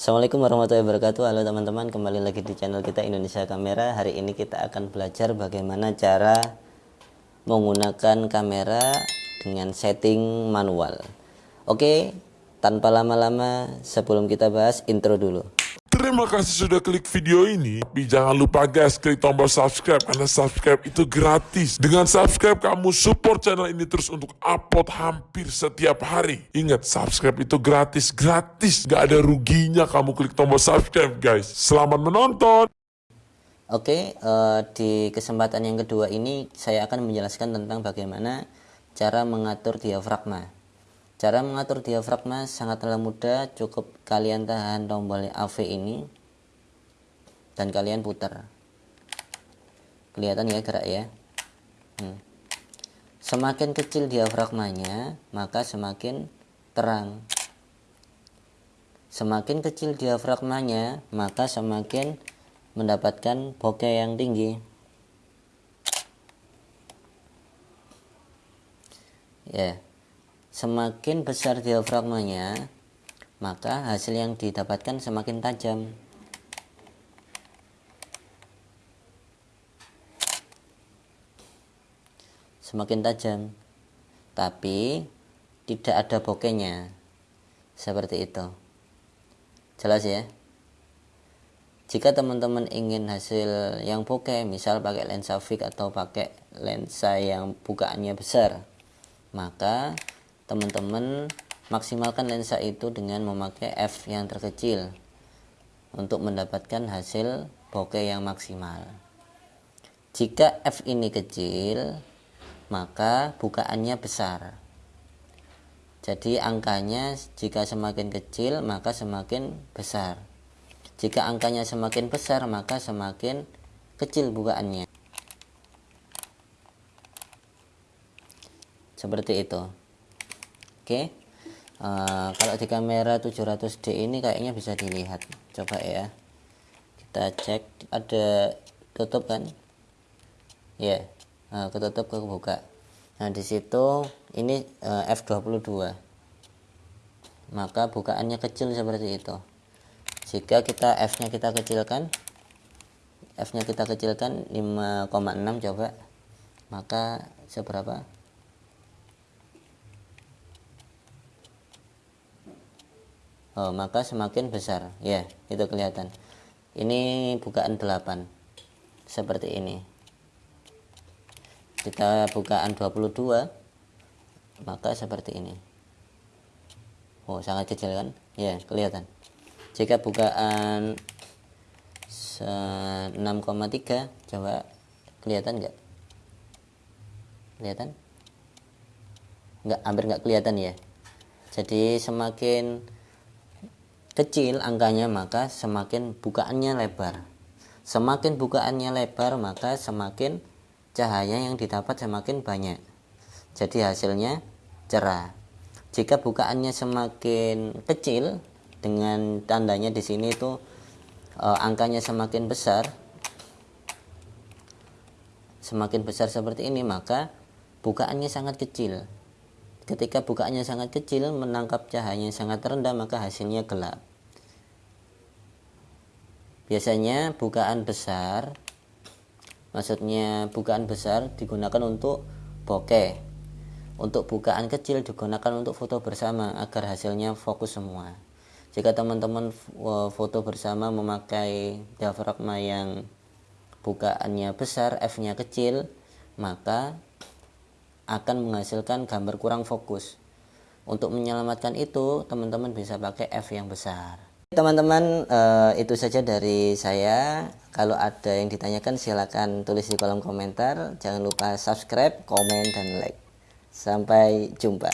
Assalamualaikum warahmatullahi wabarakatuh. Halo teman-teman kembali lagi di channel kita Indonesia Kamera. Hari ini kita akan belajar bagaimana cara menggunakan kamera dengan setting manual. Oke tanpa lama-lama sebelum kita bahas intro dulu Terima kasih sudah klik video ini. Tapi jangan lupa guys, klik tombol subscribe karena subscribe itu gratis. Dengan subscribe kamu support channel ini terus untuk upload hampir setiap hari. Ingat, subscribe itu gratis, gratis. Gak ada ruginya kamu klik tombol subscribe guys. Selamat menonton. Oke uh, di kesempatan yang kedua ini saya akan menjelaskan tentang bagaimana cara mengatur diafragma. Cara mengatur diafragma sangatlah mudah, cukup kalian tahan tombol AV ini dan kalian putar. Kelihatan ya gerak ya. Hmm. Semakin kecil diafragmanya, maka semakin terang. Semakin kecil diafragmanya, maka semakin mendapatkan bokeh yang tinggi. Ya. Yeah Semakin besar diafragmanya, maka hasil yang didapatkan semakin tajam. Semakin tajam. Tapi tidak ada bokehnya. Seperti itu. Jelas ya? Jika teman-teman ingin hasil yang bokeh, misal pakai lensa fix atau pakai lensa yang bukaannya besar, maka teman-teman maksimalkan lensa itu dengan memakai f yang terkecil untuk mendapatkan hasil bokeh yang maksimal. Jika f ini kecil maka bukaannya besar. Jadi angkanya jika semakin kecil maka semakin besar. Jika angkanya semakin besar maka semakin kecil bukaannya. Seperti itu Oke. Uh, kalau di kamera 700D ini kayaknya bisa dilihat. Coba ya. Kita cek. Ada tutup kan? Ya yeah. uh, ketutup kebuka. Nah di situ ini uh, F22 maka bukaannya kecil seperti itu. Jika kita F nya kita kecilkan F nya kita kecilkan 5,6 coba. Maka seberapa oh, maka semakin besar. Ya itu kelihatan. Ini bukaan 8 seperti ini. Kita bukaan 22 maka seperti ini. Oh sangat kecil kan? Ya kelihatan. Jika bukaan 6,3 coba kelihatan enggak kelihatan? Enggak hampir enggak kelihatan ya. Jadi semakin kecil angkanya maka semakin bukaannya lebar. Semakin bukaannya lebar maka semakin cahaya yang didapat semakin banyak. Jadi hasilnya cerah. Jika bukaannya semakin kecil dengan tandanya di sini itu e, angkanya semakin besar semakin besar seperti ini maka bukaannya sangat kecil ketika bukaannya sangat kecil menangkap cahaya yang sangat rendah maka hasilnya gelap. Biasanya bukaan besar maksudnya bukaan besar digunakan untuk bokeh. Untuk bukaan kecil digunakan untuk foto bersama agar hasilnya fokus semua. Jika teman-teman foto bersama memakai diafragma yang bukaannya besar F nya kecil maka akan menghasilkan gambar kurang fokus untuk menyelamatkan itu teman-teman bisa pakai F yang besar Teman-teman, uh, itu saja dari saya. Kalau ada yang ditanyakan, silakan tulis di kolom komentar. Jangan lupa subscribe, komen, dan like. Sampai jumpa.